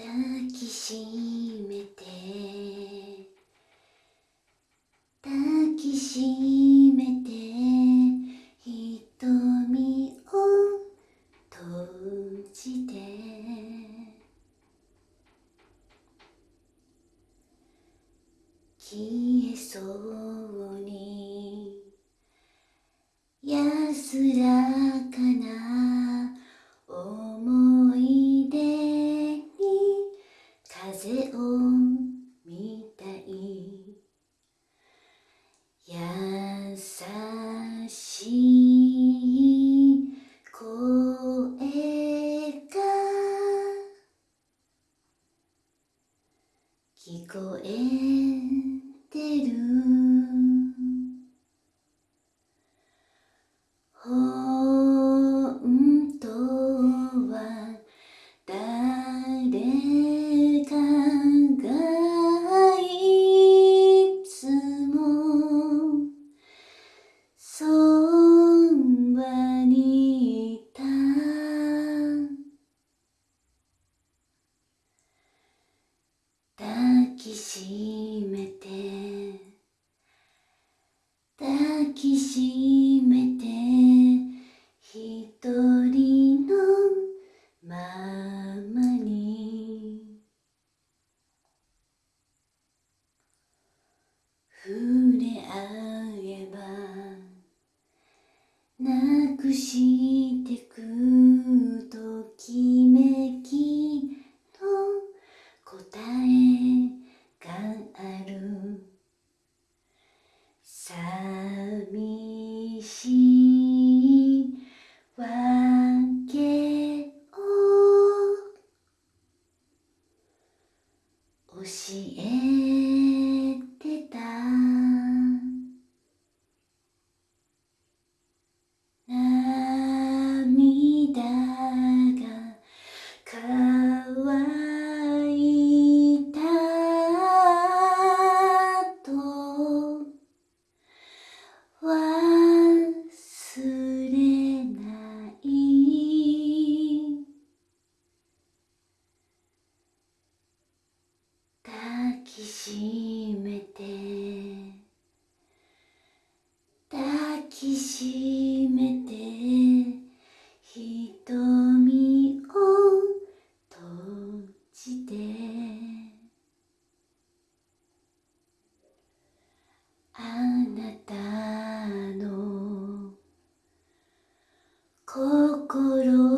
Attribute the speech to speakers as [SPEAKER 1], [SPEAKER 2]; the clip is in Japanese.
[SPEAKER 1] 抱きしめて。抱きしめて。瞳を閉じて。消えそうにみたい。優しい声が聞こえてる。しめて。抱きしめて。一人のままに。触れ合えば。なくしし。いしめて抱きしめて瞳を閉じて。あなたの心